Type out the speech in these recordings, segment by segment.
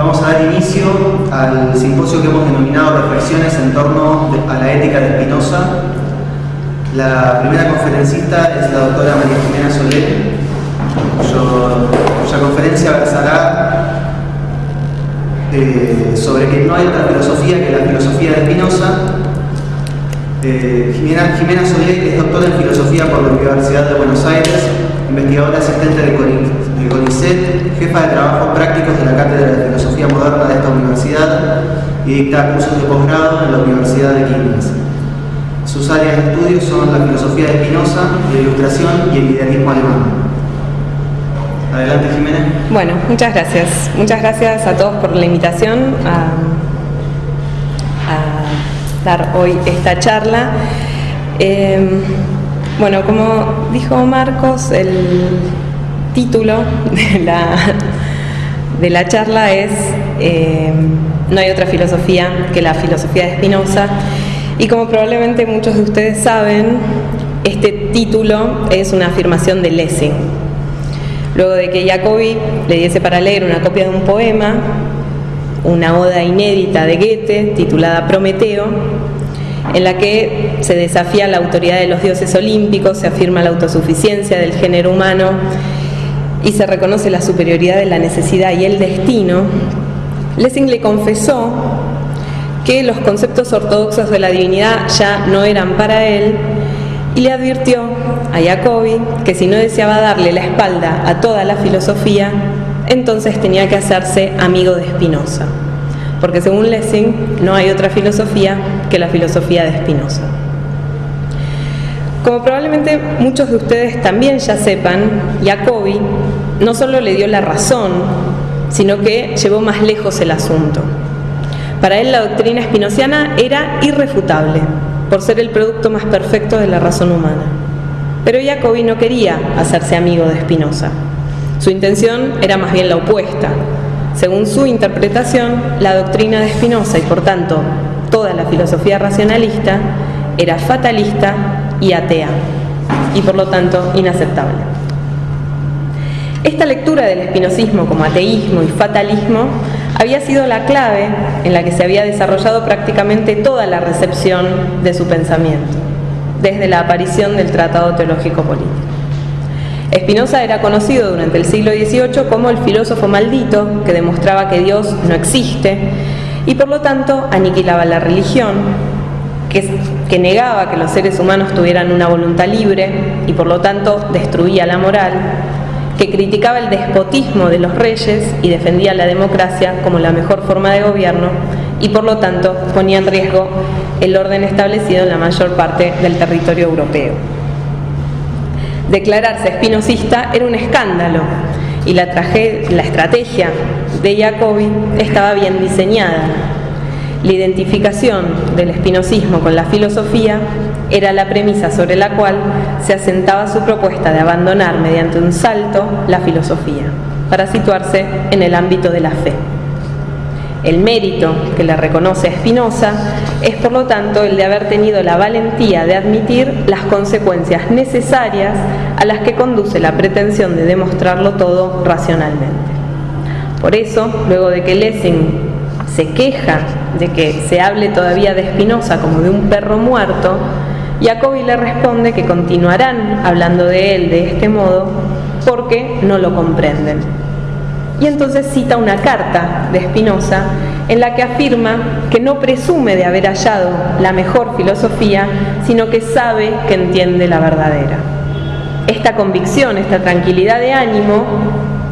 Vamos a dar inicio al simposio que hemos denominado Reflexiones en torno a la ética de Spinoza. La primera conferencista es la doctora María Jimena Soler, cuya conferencia versará eh, sobre que no hay otra filosofía que la filosofía de Spinoza. Eh, Jimena, Jimena Soler es doctora en filosofía por la Universidad de Buenos Aires, investigadora asistente de CONICET, jefa de trabajos prácticos de la Cátedra de Filosofía Moderna de esta universidad y dicta cursos de posgrado en la Universidad de Quilmes. Sus áreas de estudio son la filosofía de Spinoza, la ilustración y el idealismo alemán. Adelante, Jiménez. Bueno, muchas gracias. Muchas gracias a todos por la invitación a, a dar hoy esta charla. Eh, bueno, como dijo Marcos, el título de la, de la charla es eh, No hay otra filosofía que la filosofía de Spinoza. Y como probablemente muchos de ustedes saben, este título es una afirmación de Lessing. Luego de que Jacobi le diese para leer una copia de un poema, una oda inédita de Goethe titulada Prometeo, en la que se desafía la autoridad de los dioses olímpicos, se afirma la autosuficiencia del género humano y se reconoce la superioridad de la necesidad y el destino, Lessing le confesó que los conceptos ortodoxos de la divinidad ya no eran para él y le advirtió a Jacobi que si no deseaba darle la espalda a toda la filosofía, entonces tenía que hacerse amigo de Spinoza, porque según Lessing no hay otra filosofía que la filosofía de Spinoza. Como probablemente muchos de ustedes también ya sepan, Jacobi no solo le dio la razón, sino que llevó más lejos el asunto. Para él la doctrina espinociana era irrefutable, por ser el producto más perfecto de la razón humana. Pero Jacobi no quería hacerse amigo de Spinoza. Su intención era más bien la opuesta. Según su interpretación, la doctrina de Spinoza y por tanto toda la filosofía racionalista era fatalista y atea, y por lo tanto inaceptable. Esta lectura del espinosismo como ateísmo y fatalismo había sido la clave en la que se había desarrollado prácticamente toda la recepción de su pensamiento, desde la aparición del Tratado Teológico Político. Spinoza era conocido durante el siglo XVIII como el filósofo maldito que demostraba que Dios no existe y por lo tanto aniquilaba la religión, que, negaba que los seres humanos tuvieran una voluntad libre y por lo tanto destruía la moral, que criticaba el despotismo de los reyes y defendía la democracia como la mejor forma de gobierno y por lo tanto ponía en riesgo el orden establecido en la mayor parte del territorio europeo. Declararse espinosista era un escándalo y la, la estrategia de Jacobi estaba bien diseñada la identificación del espinosismo con la filosofía era la premisa sobre la cual se asentaba su propuesta de abandonar mediante un salto la filosofía, para situarse en el ámbito de la fe. El mérito que le reconoce a Spinoza es por lo tanto el de haber tenido la valentía de admitir las consecuencias necesarias a las que conduce la pretensión de demostrarlo todo racionalmente. Por eso, luego de que Lessing se queja de que se hable todavía de Spinoza como de un perro muerto, Jacobi le responde que continuarán hablando de él de este modo porque no lo comprenden. Y entonces cita una carta de Spinoza en la que afirma que no presume de haber hallado la mejor filosofía, sino que sabe que entiende la verdadera. Esta convicción, esta tranquilidad de ánimo,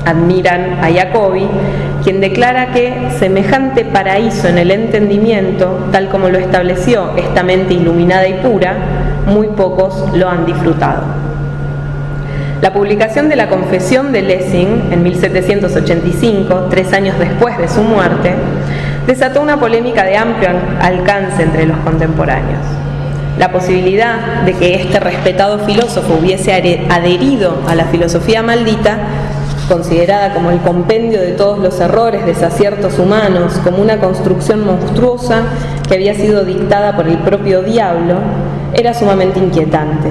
admiran a Jacobi, quien declara que semejante paraíso en el entendimiento, tal como lo estableció esta mente iluminada y pura, muy pocos lo han disfrutado. La publicación de la Confesión de Lessing en 1785, tres años después de su muerte, desató una polémica de amplio alcance entre los contemporáneos. La posibilidad de que este respetado filósofo hubiese adherido a la filosofía maldita considerada como el compendio de todos los errores, desaciertos humanos, como una construcción monstruosa que había sido dictada por el propio diablo, era sumamente inquietante.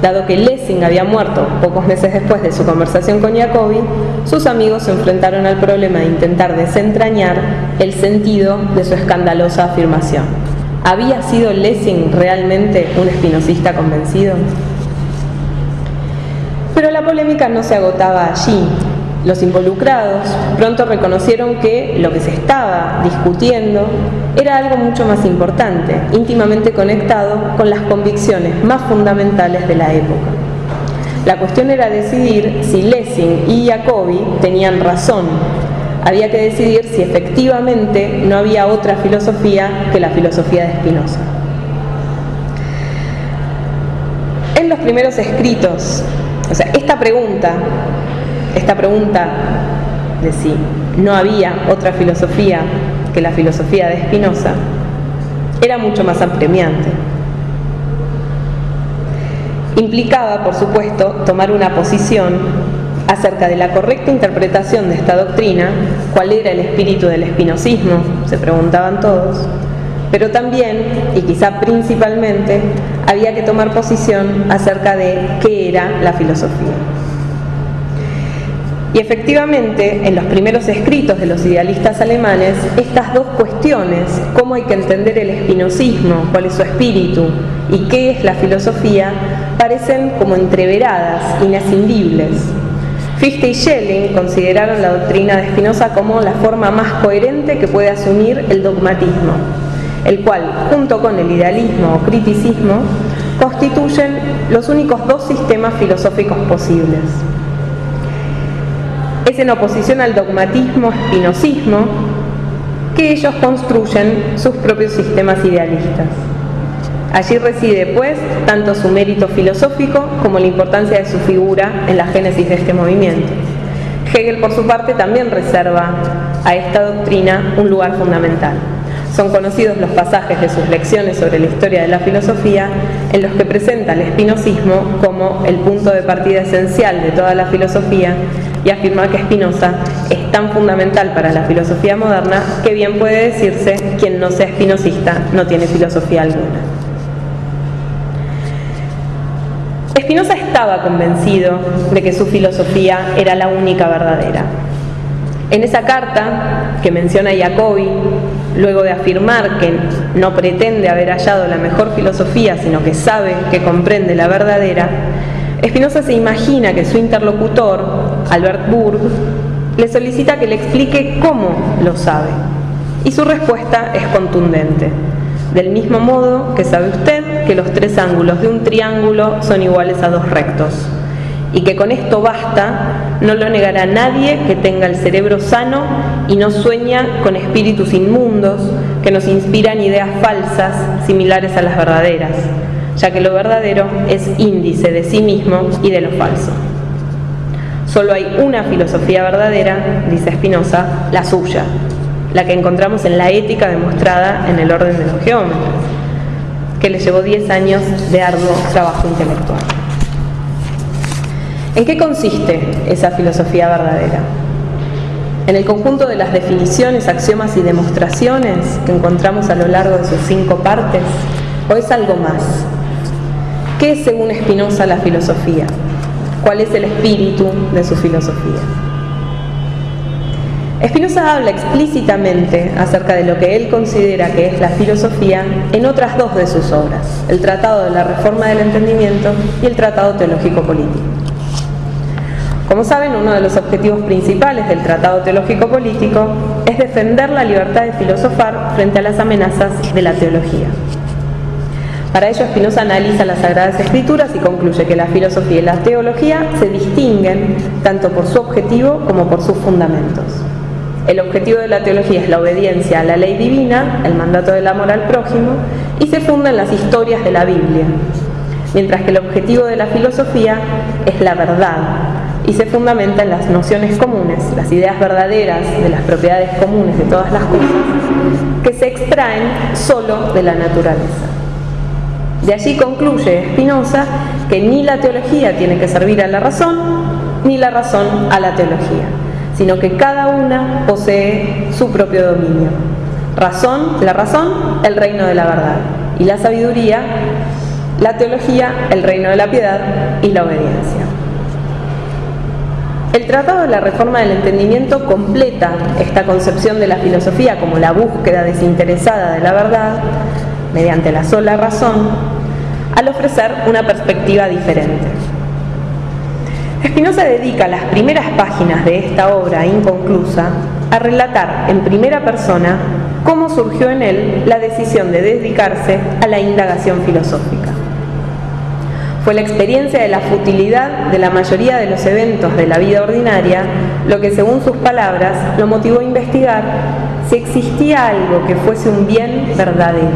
Dado que Lessing había muerto pocos meses después de su conversación con Jacobi, sus amigos se enfrentaron al problema de intentar desentrañar el sentido de su escandalosa afirmación. ¿Había sido Lessing realmente un espinosista convencido? Pero la polémica no se agotaba allí. Los involucrados pronto reconocieron que lo que se estaba discutiendo era algo mucho más importante, íntimamente conectado con las convicciones más fundamentales de la época. La cuestión era decidir si Lessing y Jacobi tenían razón. Había que decidir si efectivamente no había otra filosofía que la filosofía de Spinoza. En los primeros escritos, o sea, esta pregunta esta pregunta de si no había otra filosofía que la filosofía de Spinoza era mucho más apremiante. Implicaba, por supuesto, tomar una posición acerca de la correcta interpretación de esta doctrina, cuál era el espíritu del espinosismo, se preguntaban todos, pero también, y quizá principalmente, había que tomar posición acerca de qué era la filosofía. Y efectivamente, en los primeros escritos de los idealistas alemanes, estas dos cuestiones, cómo hay que entender el espinosismo, cuál es su espíritu y qué es la filosofía, parecen como entreveradas, inescindibles. Fichte y Schelling consideraron la doctrina de Spinoza como la forma más coherente que puede asumir el dogmatismo, el cual, junto con el idealismo o criticismo, constituyen los únicos dos sistemas filosóficos posibles es en oposición al dogmatismo espinosismo que ellos construyen sus propios sistemas idealistas. Allí reside, pues, tanto su mérito filosófico como la importancia de su figura en la génesis de este movimiento. Hegel, por su parte, también reserva a esta doctrina un lugar fundamental. Son conocidos los pasajes de sus lecciones sobre la historia de la filosofía en los que presenta el espinosismo como el punto de partida esencial de toda la filosofía y afirma que Spinoza es tan fundamental para la filosofía moderna que bien puede decirse quien no sea espinosista no tiene filosofía alguna. Spinoza estaba convencido de que su filosofía era la única verdadera. En esa carta que menciona Jacobi, luego de afirmar que no pretende haber hallado la mejor filosofía, sino que sabe que comprende la verdadera, Spinoza se imagina que su interlocutor, Albert Burg, le solicita que le explique cómo lo sabe. Y su respuesta es contundente. Del mismo modo que sabe usted que los tres ángulos de un triángulo son iguales a dos rectos. Y que con esto basta, no lo negará nadie que tenga el cerebro sano y no sueña con espíritus inmundos que nos inspiran ideas falsas similares a las verdaderas ya que lo verdadero es índice de sí mismo y de lo falso. Solo hay una filosofía verdadera, dice Spinoza, la suya, la que encontramos en la ética demostrada en el orden de los geómetras, que le llevó 10 años de arduo trabajo intelectual. ¿En qué consiste esa filosofía verdadera? En el conjunto de las definiciones, axiomas y demostraciones que encontramos a lo largo de sus cinco partes, o es algo más, ¿Qué es según Spinoza la filosofía? ¿Cuál es el espíritu de su filosofía? Spinoza habla explícitamente acerca de lo que él considera que es la filosofía en otras dos de sus obras, el Tratado de la Reforma del Entendimiento y el Tratado Teológico Político. Como saben, uno de los objetivos principales del Tratado Teológico Político es defender la libertad de filosofar frente a las amenazas de la teología. Para ello, Spinoza analiza las Sagradas Escrituras y concluye que la filosofía y la teología se distinguen tanto por su objetivo como por sus fundamentos. El objetivo de la teología es la obediencia a la ley divina, el mandato del amor al prójimo, y se funda en las historias de la Biblia, mientras que el objetivo de la filosofía es la verdad, y se fundamenta en las nociones comunes, las ideas verdaderas de las propiedades comunes de todas las cosas, que se extraen solo de la naturaleza. De allí concluye Spinoza que ni la teología tiene que servir a la razón, ni la razón a la teología, sino que cada una posee su propio dominio. Razón, la razón, el reino de la verdad, y la sabiduría, la teología, el reino de la piedad y la obediencia. El Tratado de la Reforma del Entendimiento completa esta concepción de la filosofía como la búsqueda desinteresada de la verdad, mediante la sola razón, al ofrecer una perspectiva diferente. Spinoza dedica las primeras páginas de esta obra inconclusa a relatar en primera persona cómo surgió en él la decisión de dedicarse a la indagación filosófica. Fue la experiencia de la futilidad de la mayoría de los eventos de la vida ordinaria lo que, según sus palabras, lo motivó a investigar si existía algo que fuese un bien verdadero,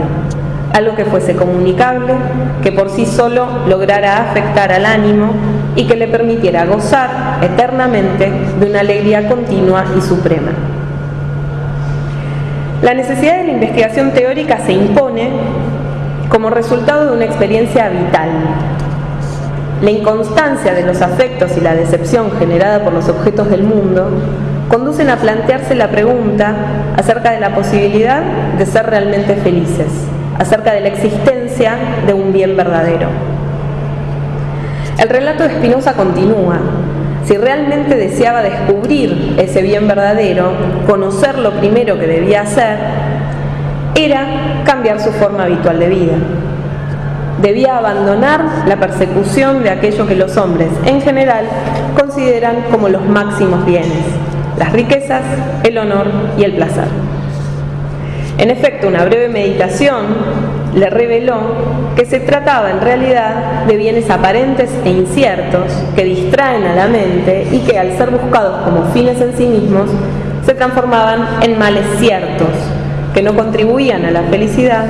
algo que fuese comunicable, que por sí solo lograra afectar al ánimo y que le permitiera gozar eternamente de una alegría continua y suprema. La necesidad de la investigación teórica se impone como resultado de una experiencia vital, la inconstancia de los afectos y la decepción generada por los objetos del mundo conducen a plantearse la pregunta acerca de la posibilidad de ser realmente felices, acerca de la existencia de un bien verdadero. El relato de Spinoza continúa. Si realmente deseaba descubrir ese bien verdadero, conocer lo primero que debía hacer, era cambiar su forma habitual de vida debía abandonar la persecución de aquello que los hombres en general consideran como los máximos bienes, las riquezas, el honor y el placer. En efecto, una breve meditación le reveló que se trataba en realidad de bienes aparentes e inciertos que distraen a la mente y que al ser buscados como fines en sí mismos se transformaban en males ciertos que no contribuían a la felicidad,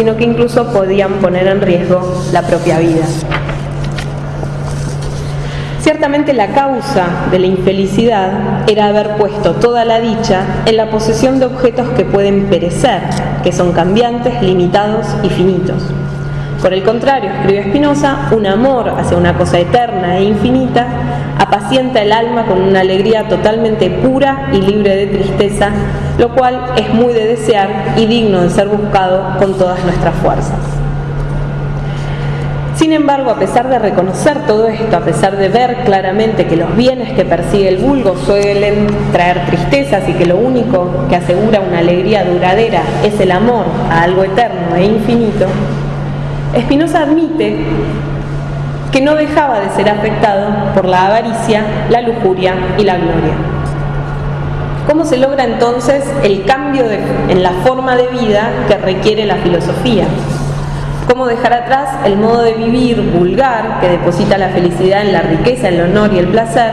sino que incluso podían poner en riesgo la propia vida. Ciertamente la causa de la infelicidad era haber puesto toda la dicha en la posesión de objetos que pueden perecer, que son cambiantes, limitados y finitos. Por el contrario, escribe Spinoza, un amor hacia una cosa eterna e infinita apacienta el alma con una alegría totalmente pura y libre de tristeza, lo cual es muy de desear y digno de ser buscado con todas nuestras fuerzas. Sin embargo, a pesar de reconocer todo esto, a pesar de ver claramente que los bienes que persigue el vulgo suelen traer tristezas y que lo único que asegura una alegría duradera es el amor a algo eterno e infinito, Spinoza admite que no dejaba de ser afectado por la avaricia, la lujuria y la gloria. ¿Cómo se logra entonces el cambio en la forma de vida que requiere la filosofía? ¿Cómo dejar atrás el modo de vivir vulgar que deposita la felicidad en la riqueza, el honor y el placer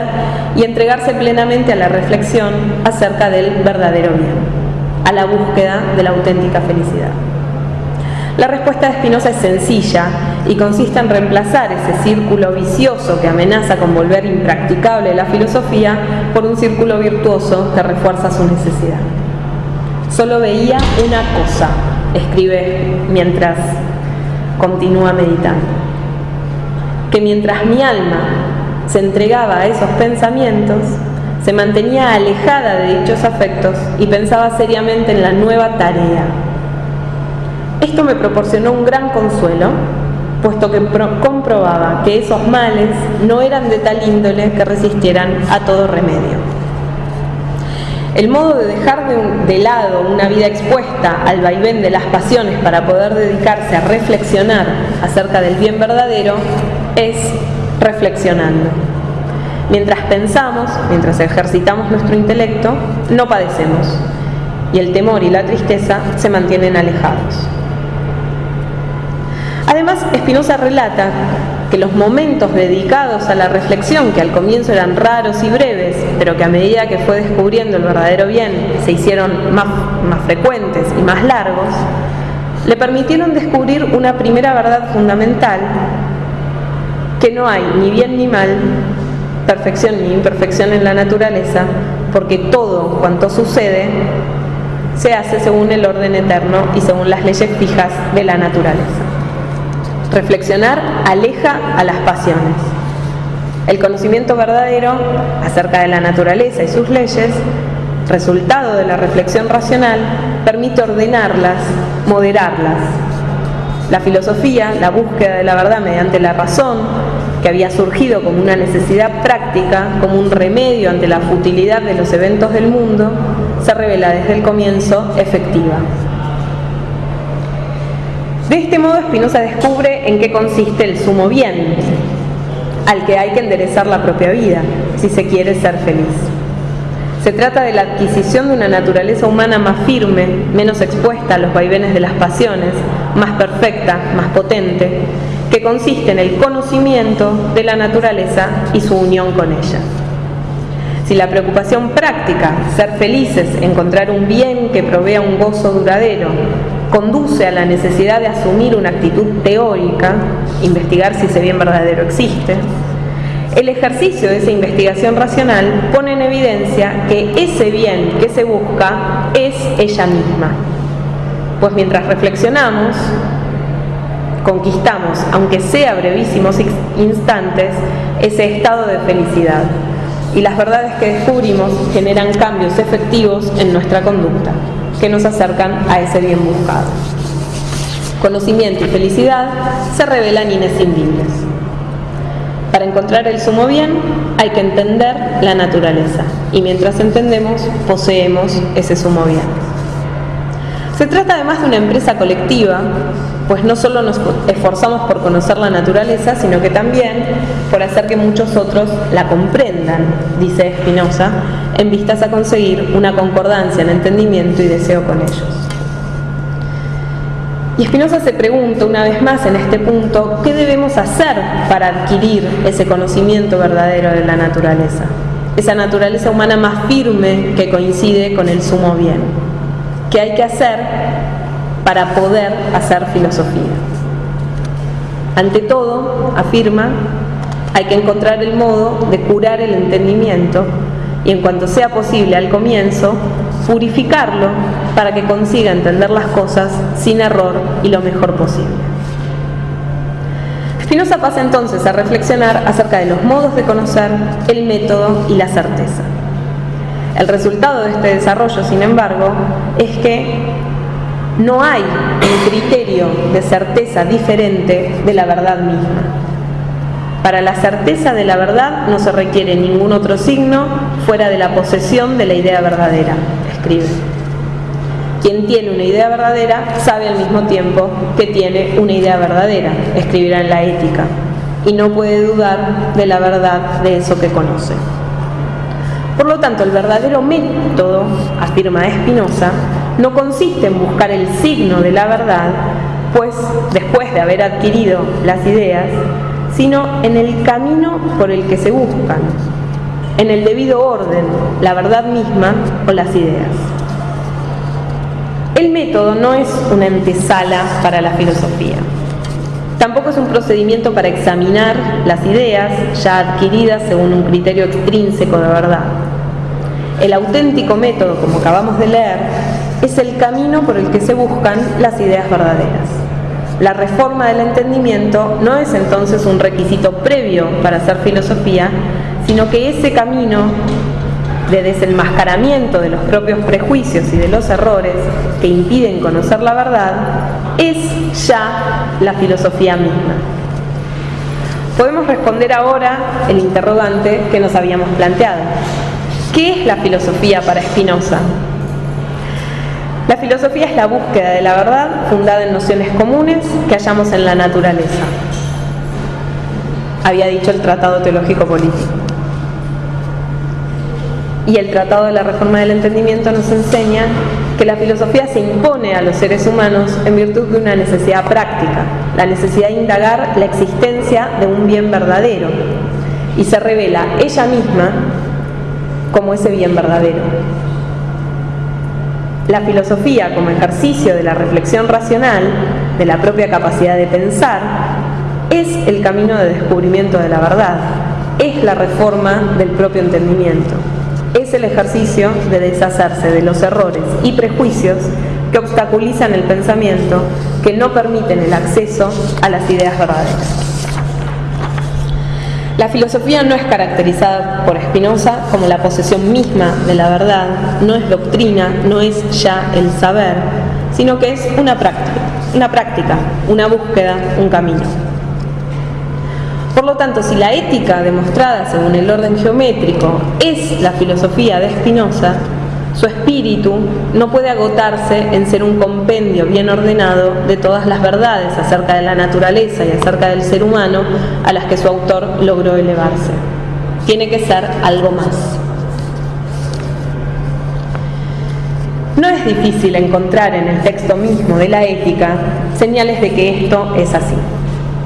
y entregarse plenamente a la reflexión acerca del verdadero bien, a la búsqueda de la auténtica felicidad? La respuesta de Spinoza es sencilla y consiste en reemplazar ese círculo vicioso que amenaza con volver impracticable la filosofía por un círculo virtuoso que refuerza su necesidad. Solo veía una cosa, escribe mientras continúa meditando, que mientras mi alma se entregaba a esos pensamientos, se mantenía alejada de dichos afectos y pensaba seriamente en la nueva tarea esto me proporcionó un gran consuelo, puesto que comprobaba que esos males no eran de tal índole que resistieran a todo remedio. El modo de dejar de, lado una vida expuesta al vaivén de las pasiones para poder dedicarse a reflexionar acerca del bien verdadero es reflexionando. Mientras pensamos, mientras ejercitamos nuestro intelecto, no padecemos y el temor y la tristeza se mantienen alejados. Además, Spinoza relata que los momentos dedicados a la reflexión, que al comienzo eran raros y breves, pero que a medida que fue descubriendo el verdadero bien se hicieron más, más frecuentes y más largos, le permitieron descubrir una primera verdad fundamental, que no hay ni bien ni mal, perfección ni imperfección en la naturaleza, porque todo cuanto sucede se hace según el orden eterno y según las leyes fijas de la naturaleza. Reflexionar aleja a las pasiones. El conocimiento verdadero acerca de la naturaleza y sus leyes, resultado de la reflexión racional, permite ordenarlas, moderarlas. La filosofía, la búsqueda de la verdad mediante la razón, que había surgido como una necesidad práctica, como un remedio ante la futilidad de los eventos del mundo, se revela desde el comienzo efectiva. De este modo Spinoza descubre en qué consiste el sumo bien, al que hay que enderezar la propia vida, si se quiere ser feliz. Se trata de la adquisición de una naturaleza humana más firme, menos expuesta a los vaivenes de las pasiones, más perfecta, más potente, que consiste en el conocimiento de la naturaleza y su unión con ella. Si la preocupación práctica, ser felices, encontrar un bien que provea un gozo duradero, conduce a la necesidad de asumir una actitud teórica, investigar si ese bien verdadero existe, el ejercicio de esa investigación racional pone en evidencia que ese bien que se busca es ella misma. Pues mientras reflexionamos, conquistamos, aunque sea brevísimos instantes, ese estado de felicidad. Y las verdades que descubrimos generan cambios efectivos en nuestra conducta, que nos acercan a ese bien buscado. Conocimiento y felicidad se revelan inescindibles. Para encontrar el sumo bien hay que entender la naturaleza y mientras entendemos poseemos ese sumo bien. Se trata además de una empresa colectiva, pues no solo nos esforzamos por conocer la naturaleza, sino que también por hacer que muchos otros la comprendan, dice Spinoza, en vistas a conseguir una concordancia en entendimiento y deseo con ellos. Y Spinoza se pregunta una vez más en este punto, ¿qué debemos hacer para adquirir ese conocimiento verdadero de la naturaleza? Esa naturaleza humana más firme que coincide con el sumo bien. ¿Qué hay que hacer para poder hacer filosofía? Ante todo, afirma, hay que encontrar el modo de curar el entendimiento y en cuanto sea posible al comienzo, purificarlo para que consiga entender las cosas sin error y lo mejor posible. Spinoza pasa entonces a reflexionar acerca de los modos de conocer, el método y la certeza. El resultado de este desarrollo, sin embargo, es que no hay un criterio de certeza diferente de la verdad misma. Para la certeza de la verdad no se requiere ningún otro signo fuera de la posesión de la idea verdadera, escribe. Quien tiene una idea verdadera sabe al mismo tiempo que tiene una idea verdadera, escribirá en la ética, y no puede dudar de la verdad de eso que conoce. Por lo tanto, el verdadero método, afirma Espinosa, no consiste en buscar el signo de la verdad, pues después de haber adquirido las ideas, sino en el camino por el que se buscan, en el debido orden, la verdad misma o las ideas. El método no es una antesala para la filosofía. Tampoco es un procedimiento para examinar las ideas ya adquiridas según un criterio extrínseco de verdad. El auténtico método, como acabamos de leer, es el camino por el que se buscan las ideas verdaderas. La reforma del entendimiento no es entonces un requisito previo para hacer filosofía, sino que ese camino de desenmascaramiento de los propios prejuicios y de los errores que impiden conocer la verdad es ya la filosofía misma. Podemos responder ahora el interrogante que nos habíamos planteado. ¿Qué es la filosofía para Spinoza? La filosofía es la búsqueda de la verdad fundada en nociones comunes que hallamos en la naturaleza, había dicho el Tratado Teológico Político. Y el Tratado de la Reforma del Entendimiento nos enseña que la filosofía se impone a los seres humanos en virtud de una necesidad práctica, la necesidad de indagar la existencia de un bien verdadero, y se revela ella misma como ese bien verdadero. La filosofía como ejercicio de la reflexión racional, de la propia capacidad de pensar, es el camino de descubrimiento de la verdad, es la reforma del propio entendimiento, es el ejercicio de deshacerse de los errores y prejuicios que obstaculizan el pensamiento, que no permiten el acceso a las ideas verdaderas. La filosofía no es caracterizada por Spinoza como la posesión misma de la verdad, no es doctrina, no es ya el saber, sino que es una práctica. una práctica, una búsqueda, un camino. Por lo tanto, si la ética demostrada según el orden geométrico es la filosofía de Spinoza, su espíritu no puede agotarse en ser un compendio bien ordenado de todas las verdades acerca de la naturaleza y acerca del ser humano a las que su autor logró elevarse. Tiene que ser algo más. No es difícil encontrar en el texto mismo de la ética señales de que esto es así,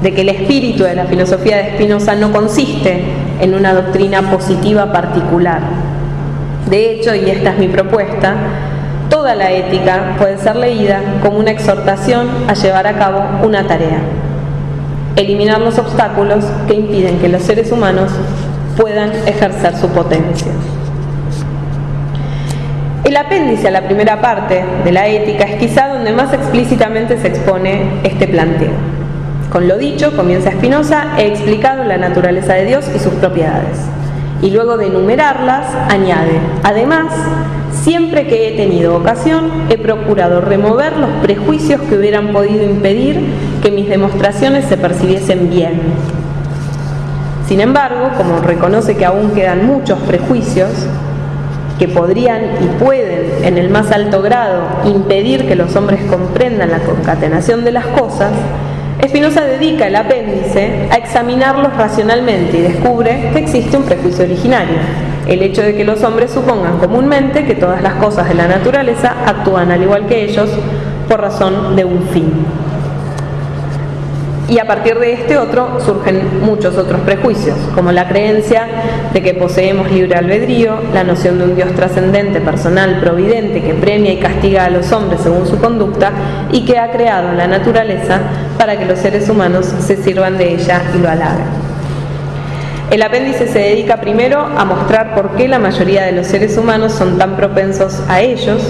de que el espíritu de la filosofía de Spinoza no consiste en una doctrina positiva particular. De hecho, y esta es mi propuesta, toda la ética puede ser leída como una exhortación a llevar a cabo una tarea, eliminar los obstáculos que impiden que los seres humanos puedan ejercer su potencia. El apéndice a la primera parte de la ética es quizá donde más explícitamente se expone este planteo. Con lo dicho, comienza Spinoza, he explicado la naturaleza de Dios y sus propiedades. Y luego de enumerarlas, añade, además, siempre que he tenido ocasión, he procurado remover los prejuicios que hubieran podido impedir que mis demostraciones se percibiesen bien. Sin embargo, como reconoce que aún quedan muchos prejuicios, que podrían y pueden en el más alto grado impedir que los hombres comprendan la concatenación de las cosas, Spinoza dedica el apéndice a examinarlos racionalmente y descubre que existe un prejuicio originario, el hecho de que los hombres supongan comúnmente que todas las cosas de la naturaleza actúan al igual que ellos por razón de un fin y a partir de este otro surgen muchos otros prejuicios, como la creencia de que poseemos libre albedrío, la noción de un Dios trascendente, personal, providente, que premia y castiga a los hombres según su conducta y que ha creado la naturaleza para que los seres humanos se sirvan de ella y lo alaben. El apéndice se dedica primero a mostrar por qué la mayoría de los seres humanos son tan propensos a ellos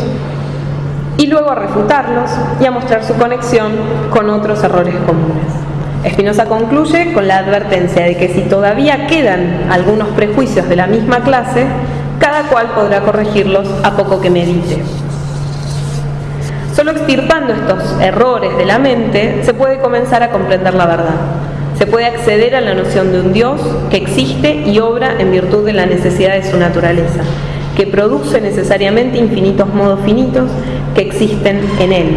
y luego a refutarlos y a mostrar su conexión con otros errores comunes. Spinoza concluye con la advertencia de que si todavía quedan algunos prejuicios de la misma clase, cada cual podrá corregirlos a poco que medite. Solo extirpando estos errores de la mente se puede comenzar a comprender la verdad. Se puede acceder a la noción de un Dios que existe y obra en virtud de la necesidad de su naturaleza que produce necesariamente infinitos modos finitos que existen en él.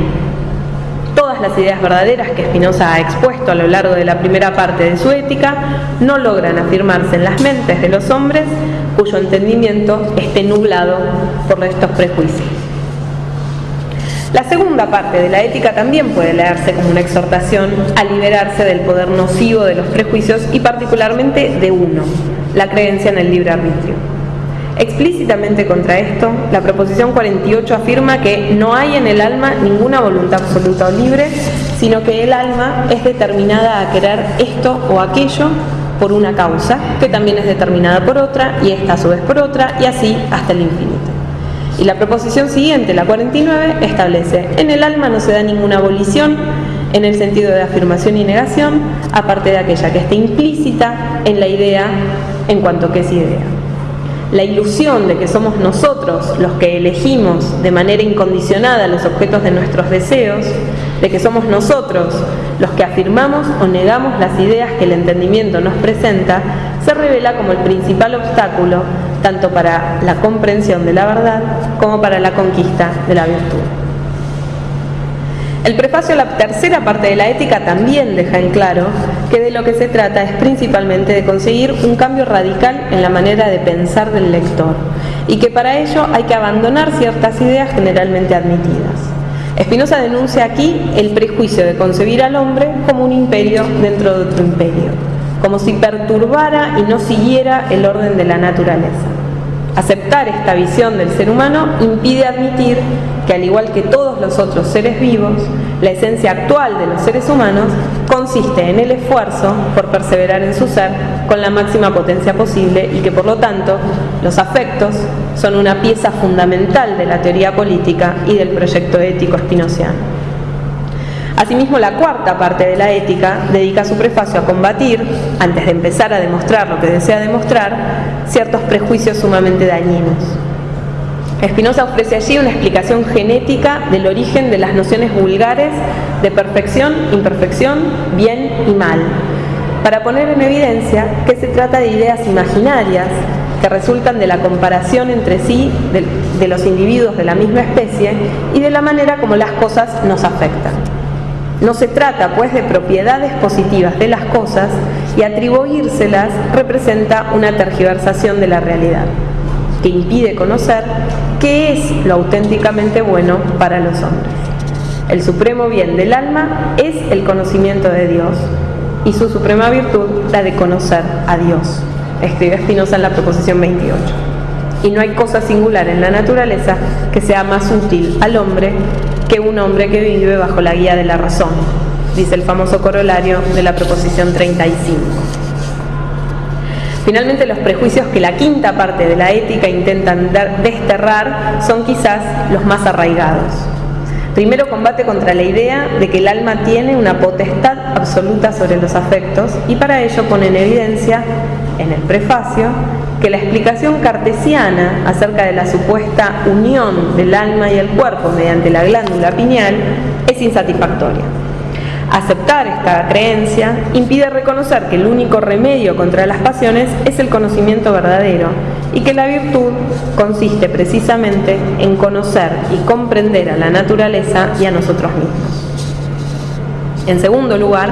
Las ideas verdaderas que Spinoza ha expuesto a lo largo de la primera parte de su ética no logran afirmarse en las mentes de los hombres cuyo entendimiento esté nublado por estos prejuicios. La segunda parte de la ética también puede leerse como una exhortación a liberarse del poder nocivo de los prejuicios y particularmente de uno, la creencia en el libre arbitrio. Explícitamente contra esto, la proposición 48 afirma que no hay en el alma ninguna voluntad absoluta o libre, sino que el alma es determinada a querer esto o aquello por una causa, que también es determinada por otra, y esta a su vez por otra, y así hasta el infinito. Y la proposición siguiente, la 49, establece, en el alma no se da ninguna abolición en el sentido de afirmación y negación, aparte de aquella que esté implícita en la idea en cuanto que es idea la ilusión de que somos nosotros los que elegimos de manera incondicionada los objetos de nuestros deseos, de que somos nosotros los que afirmamos o negamos las ideas que el entendimiento nos presenta, se revela como el principal obstáculo tanto para la comprensión de la verdad como para la conquista de la virtud. El prefacio a la tercera parte de la ética también deja en claro que de lo que se trata es principalmente de conseguir un cambio radical en la manera de pensar del lector y que para ello hay que abandonar ciertas ideas generalmente admitidas. Spinoza denuncia aquí el prejuicio de concebir al hombre como un imperio dentro de otro imperio, como si perturbara y no siguiera el orden de la naturaleza. Aceptar esta visión del ser humano impide admitir que al igual que todos los otros seres vivos, la esencia actual de los seres humanos consiste en el esfuerzo por perseverar en su ser con la máxima potencia posible y que por lo tanto los afectos son una pieza fundamental de la teoría política y del proyecto ético espinociano. Asimismo, la cuarta parte de la ética dedica su prefacio a combatir, antes de empezar a demostrar lo que desea demostrar, ciertos prejuicios sumamente dañinos. Spinoza ofrece allí una explicación genética del origen de las nociones vulgares de perfección, imperfección, bien y mal, para poner en evidencia que se trata de ideas imaginarias que resultan de la comparación entre sí de, los individuos de la misma especie y de la manera como las cosas nos afectan. No se trata, pues, de propiedades positivas de las cosas y atribuírselas representa una tergiversación de la realidad, que impide conocer qué es lo auténticamente bueno para los hombres. El supremo bien del alma es el conocimiento de Dios y su suprema virtud la de conocer a Dios, escribe Spinoza en la proposición 28. Y no hay cosa singular en la naturaleza que sea más útil al hombre que un hombre que vive bajo la guía de la razón, dice el famoso corolario de la proposición 35. Finalmente, los prejuicios que la quinta parte de la ética intentan desterrar son quizás los más arraigados. Primero combate contra la idea de que el alma tiene una potestad absoluta sobre los afectos y para ello pone en evidencia, en el prefacio, que la explicación cartesiana acerca de la supuesta unión del alma y el cuerpo mediante la glándula pineal es insatisfactoria. Aceptar esta creencia impide reconocer que el único remedio contra las pasiones es el conocimiento verdadero y que la virtud consiste precisamente en conocer y comprender a la naturaleza y a nosotros mismos. En segundo lugar,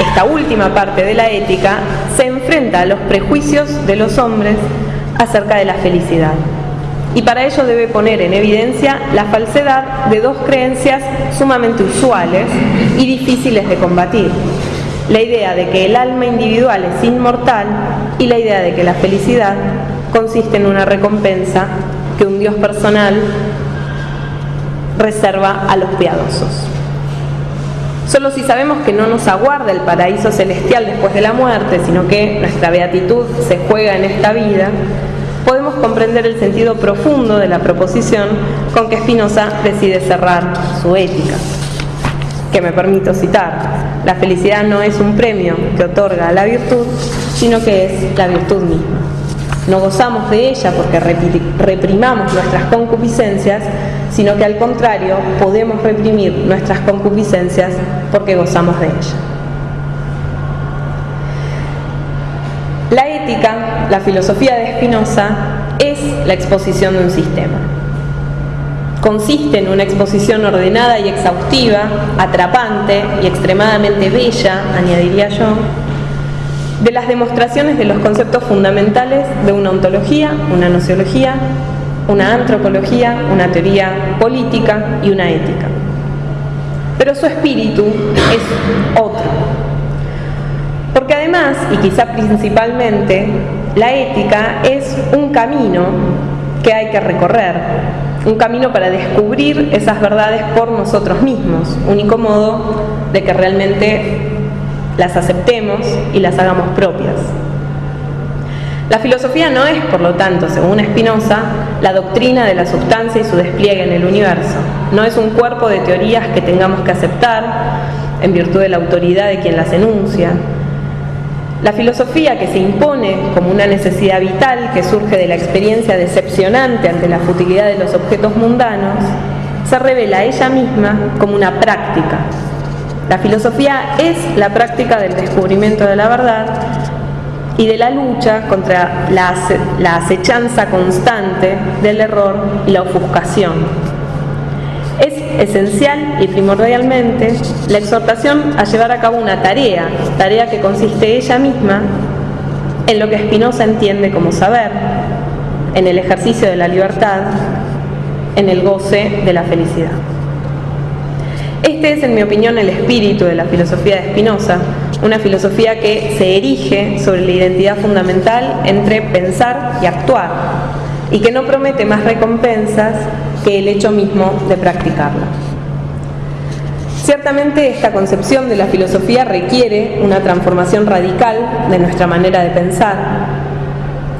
esta última parte de la ética se enfrenta a los prejuicios de los hombres acerca de la felicidad. Y para ello debe poner en evidencia la falsedad de dos creencias sumamente usuales y difíciles de combatir. La idea de que el alma individual es inmortal y la idea de que la felicidad consiste en una recompensa que un Dios personal reserva a los piadosos. Solo si sabemos que no nos aguarda el paraíso celestial después de la muerte, sino que nuestra beatitud se juega en esta vida, podemos comprender el sentido profundo de la proposición con que Spinoza decide cerrar su ética, que me permito citar. La felicidad no es un premio que otorga la virtud, sino que es la virtud misma. No gozamos de ella porque reprimamos nuestras concupiscencias, sino que al contrario podemos reprimir nuestras concupiscencias porque gozamos de ella. La ética, la filosofía de Spinoza, es la exposición de un sistema. Consiste en una exposición ordenada y exhaustiva, atrapante y extremadamente bella, añadiría yo, de las demostraciones de los conceptos fundamentales de una ontología, una nociología, una antropología, una teoría política y una ética. Pero su espíritu es otro. Porque además, y quizá principalmente, la ética es un camino que hay que recorrer, un camino para descubrir esas verdades por nosotros mismos, único modo de que realmente las aceptemos y las hagamos propias. La filosofía no es, por lo tanto, según Spinoza, la doctrina de la sustancia y su despliegue en el universo. No es un cuerpo de teorías que tengamos que aceptar en virtud de la autoridad de quien las enuncia. La filosofía que se impone como una necesidad vital que surge de la experiencia decepcionante ante la futilidad de los objetos mundanos, se revela ella misma como una práctica, la filosofía es la práctica del descubrimiento de la verdad y de la lucha contra la, acechanza constante del error y la ofuscación. Es esencial y primordialmente la exhortación a llevar a cabo una tarea, tarea que consiste ella misma en lo que Spinoza entiende como saber, en el ejercicio de la libertad, en el goce de la felicidad. Este es, en mi opinión, el espíritu de la filosofía de Spinoza, una filosofía que se erige sobre la identidad fundamental entre pensar y actuar, y que no promete más recompensas que el hecho mismo de practicarla. Ciertamente esta concepción de la filosofía requiere una transformación radical de nuestra manera de pensar,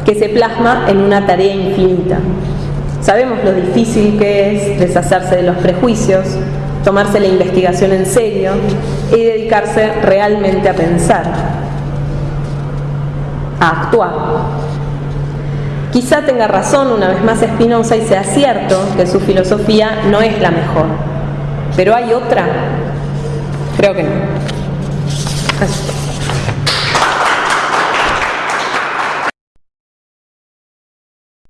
que se plasma en una tarea infinita. Sabemos lo difícil que es deshacerse de los prejuicios, tomarse la investigación en serio y dedicarse realmente a pensar, a actuar. Quizá tenga razón una vez más Spinoza y sea cierto que su filosofía no es la mejor. ¿Pero hay otra? Creo que no. Así.